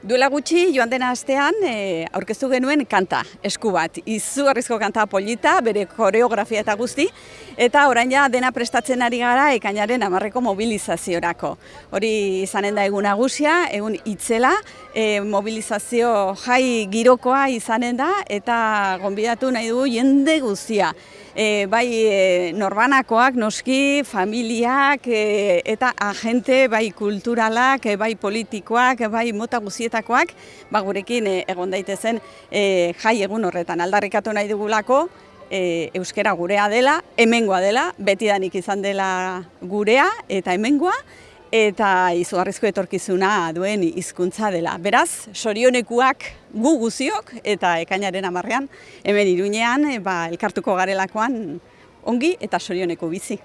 Duela gutxi joan dena astean e, aurkeztu genuen kanta, esku bat, izugarrizko kanta polita, bere koreografia eta guzti, eta orain ja dena prestatzen ari gara ekainaren amarreko mobilizaziorako. Hori izanen da egun nagusia, egun itzela, e, mobilizazio jai girokoa izanen da, eta gonbidatu nahi du jende guztia. E, bai e, norbanakoak, noski, familiak e, eta agente, bai kulturalak, e, bai politikoak, bai mota guzietakoak, ba, gurekin e, egon daitezen e, jai egun horretan aldarrikatu nahi dugulako, e, euskera gurea dela, hemengoa dela, betidanik izan dela gurea eta hemengoa, eta izugarrizko etorkizuna duen hizkuntza dela. Beraz, sorionekuak gu guziok eta ekainaren amarrean, hemen iruñean, ba, elkartuko garelakoan ongi eta sorioneko bizi.